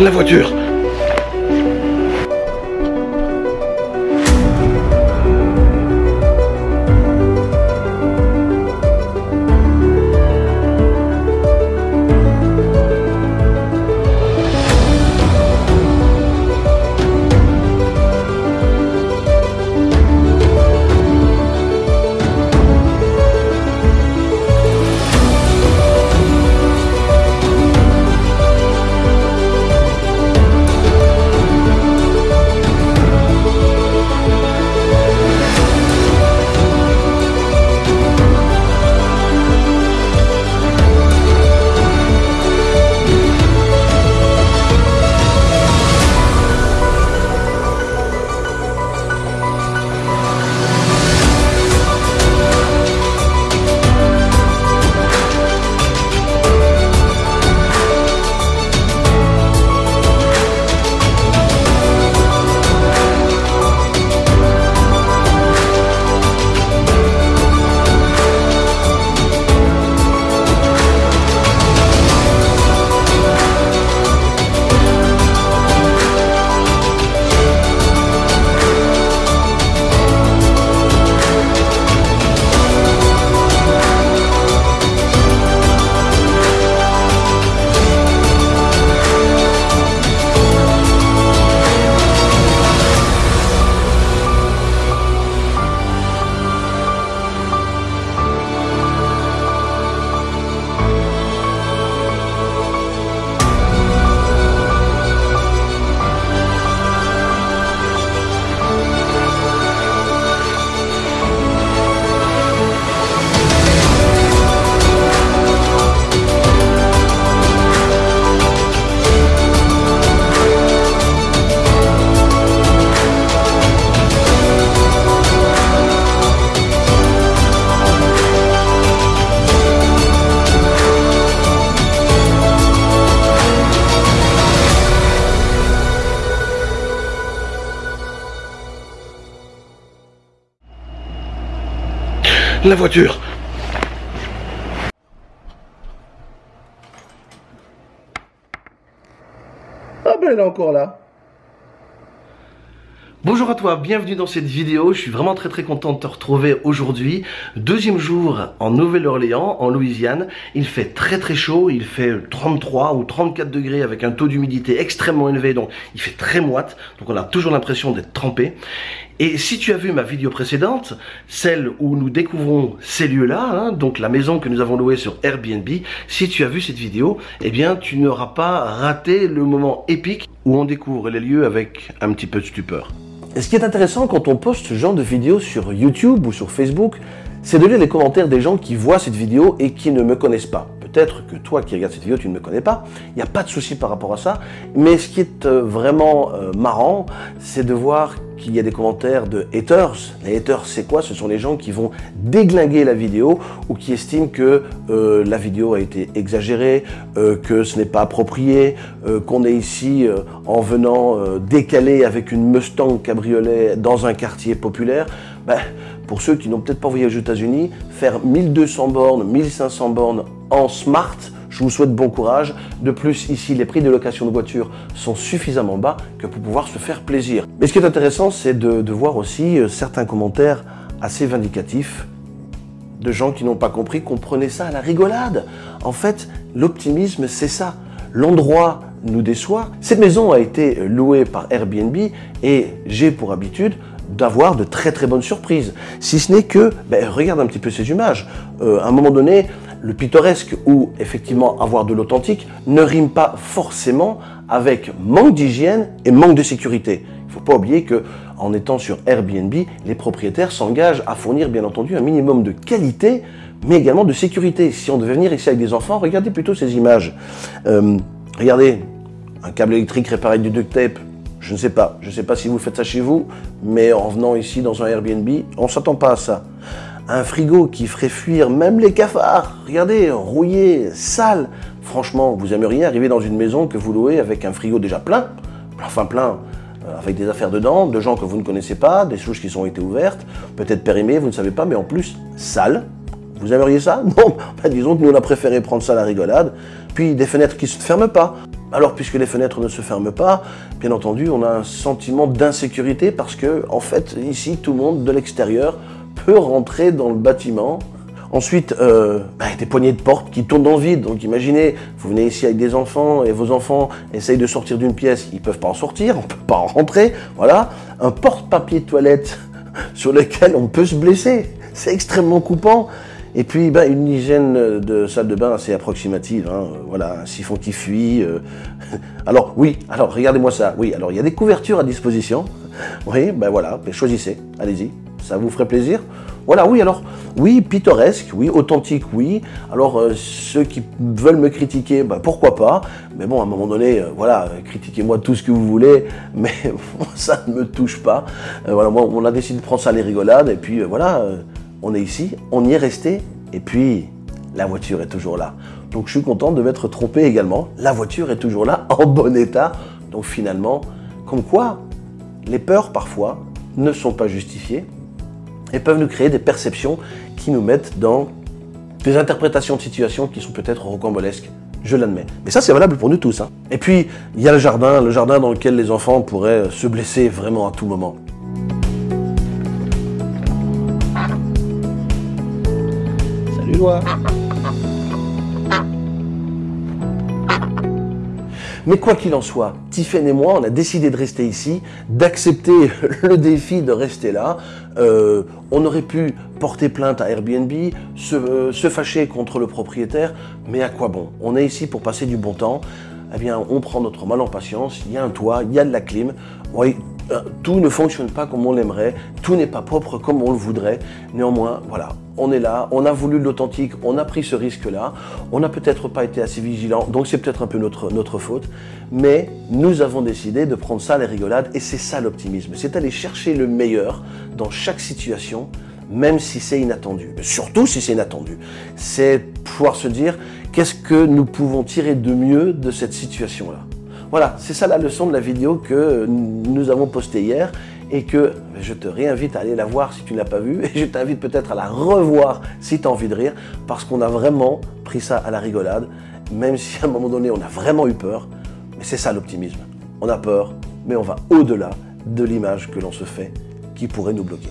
La voiture La voiture Ah ben elle encore là. Bonjour à toi, bienvenue dans cette vidéo. Je suis vraiment très très content de te retrouver aujourd'hui. Deuxième jour en Nouvelle-Orléans, en Louisiane. Il fait très très chaud, il fait 33 ou 34 degrés avec un taux d'humidité extrêmement élevé, donc il fait très moite. Donc on a toujours l'impression d'être trempé. Et si tu as vu ma vidéo précédente, celle où nous découvrons ces lieux-là, hein, donc la maison que nous avons louée sur Airbnb, si tu as vu cette vidéo, eh bien tu n'auras pas raté le moment épique où on découvre les lieux avec un petit peu de stupeur. Et ce qui est intéressant quand on poste ce genre de vidéo sur YouTube ou sur Facebook, c'est de lire les commentaires des gens qui voient cette vidéo et qui ne me connaissent pas. Peut-être que toi qui regardes cette vidéo, tu ne me connais pas, il n'y a pas de souci par rapport à ça, mais ce qui est euh, vraiment euh, marrant, c'est de voir qu'il y a des commentaires de haters. Les haters, c'est quoi? Ce sont les gens qui vont déglinguer la vidéo ou qui estiment que euh, la vidéo a été exagérée, euh, que ce n'est pas approprié, euh, qu'on est ici en venant décaler avec une Mustang cabriolet dans un quartier populaire. Ben, pour ceux qui n'ont peut-être pas voyagé aux États-Unis, faire 1200 bornes, 1500 bornes en smart, je vous souhaite bon courage. De plus, ici, les prix de location de voitures sont suffisamment bas que pour pouvoir se faire plaisir. Mais ce qui est intéressant, c'est de, voir aussi euh, certains commentaires assez vindicatifs de gens qui n'ont pas compris qu'on prenait ça à la rigolade. En fait, l'optimisme, c'est ça. L'endroit nous déçoit. Cette maison a été louée par Airbnb et j'ai pour habitude d'avoir de très très bonnes surprises. Si ce n'est que, ben, regarde un petit peu ces images. Euh, à un moment donné, le pittoresque ou effectivement avoir de l'authentique ne rime pas forcément avec manque d'hygiène et manque de sécurité. Il ne faut pas oublier que en étant sur Airbnb, les propriétaires s'engagent à fournir bien entendu un minimum de qualité, mais également de sécurité. Si on devait venir ici avec des enfants, regardez plutôt ces images. Euh, regardez, un câble électrique réparé du duct tape, je ne sais pas. Je ne sais pas si vous faites ça chez vous, mais en venant ici dans un Airbnb, on ne s'attend pas à ça un frigo qui ferait fuir même les cafards. Regardez, rouillé, sale. Franchement, vous aimeriez arriver dans une maison que vous louez avec un frigo déjà plein, enfin plein, euh, avec des affaires dedans, de gens que vous ne connaissez pas, des souches qui sont été ouvertes, peut-être périmées, vous ne savez pas, mais en plus sale. Vous aimeriez ça? Non, ben, disons que nous on a préféré prendre ça à la rigolade. Puis des fenêtres qui ne se ferment pas. Alors, puisque les fenêtres ne se ferment pas, bien entendu, on a un sentiment d'insécurité parce que, en fait, ici, tout le monde de l'extérieur peut rentrer dans le bâtiment. Ensuite, euh, bah, des poignées de porte qui tournent dans le vide. Donc imaginez, vous venez ici avec des enfants et vos enfants essayent de sortir d'une pièce, ils ne peuvent pas en sortir, on peut pas en rentrer. Voilà, un porte-papier de toilette sur lequel on peut se blesser. C'est extrêmement coupant. Et puis, ben, une hygiène de salle de bain assez approximative. Hein. Voilà, un siphon qui fuit. Euh. Alors, oui, alors regardez-moi ça. Oui, alors il y a des couvertures à disposition. Oui, ben voilà, choisissez, allez-y. Ça vous ferait plaisir Voilà, oui, alors, oui, pittoresque, oui, authentique, oui. Alors, euh, ceux qui veulent me critiquer, ben, pourquoi pas Mais bon, à un moment donné, euh, voilà, critiquez-moi tout ce que vous voulez, mais ça ne me touche pas. voilà, moi, on a décidé de prendre ça les rigolades, et puis voilà on est ici, on y est resté, et puis la voiture est toujours là. Donc je suis content de m'être trompé également. La voiture est toujours là, en bon état. Donc finalement, comme quoi, les peurs parfois ne sont pas justifiées et peuvent nous créer des perceptions qui nous mettent dans des interprétations de situations qui sont peut-être rocambolesques. Je l'admets. Mais ça, c'est valable pour nous tous. Hein. Et puis, il y a le jardin, le jardin dans lequel les enfants pourraient se blesser vraiment à tout moment. Mais quoi qu'il en soit, Tiffen et moi, on a décidé de rester ici, d'accepter le défi de rester là. Euh, on aurait pu porter plainte à Airbnb, se, se, fâcher contre le propriétaire, mais à quoi bon? On est ici pour passer du bon temps. Eh bien, on prend notre mal en patience, il y a un toit, il y a de la clim. Euh, tout ne fonctionne pas comme on l'aimerait, tout n'est pas propre comme on le voudrait. Néanmoins, voilà, on est là, on a voulu l'authentique, on a pris ce risque-là, on n'a peut-être pas été assez vigilant, donc c'est peut-être un peu notre, notre faute, mais nous avons décidé de prendre ça à la rigolade, et c'est ça l'optimisme, c'est aller chercher le meilleur dans chaque situation, même si c'est inattendu, surtout si c'est inattendu. C'est pouvoir se dire, qu'est-ce que nous pouvons tirer de mieux de cette situation-là? Voilà, c'est ça la leçon de la vidéo que nous avons postée hier et que je te réinvite à aller la voir si tu ne l'as pas vue et je t'invite peut-être à la revoir si tu as envie de rire parce qu'on a vraiment pris ça à la rigolade, même si à un moment donné on a vraiment eu peur, mais c'est ça l'optimisme. On a peur, mais on va au-delà de l'image que l'on se fait qui pourrait nous bloquer.